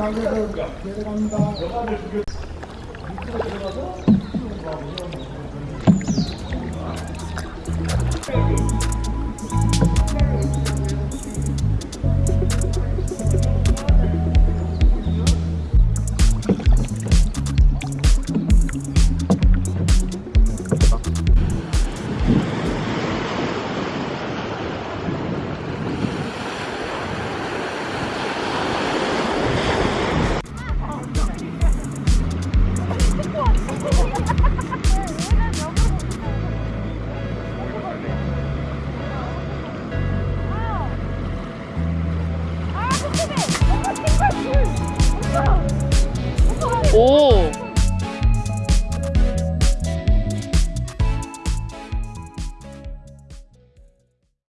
방향으로 내려갑니다. 밑으로 들어가서 哦。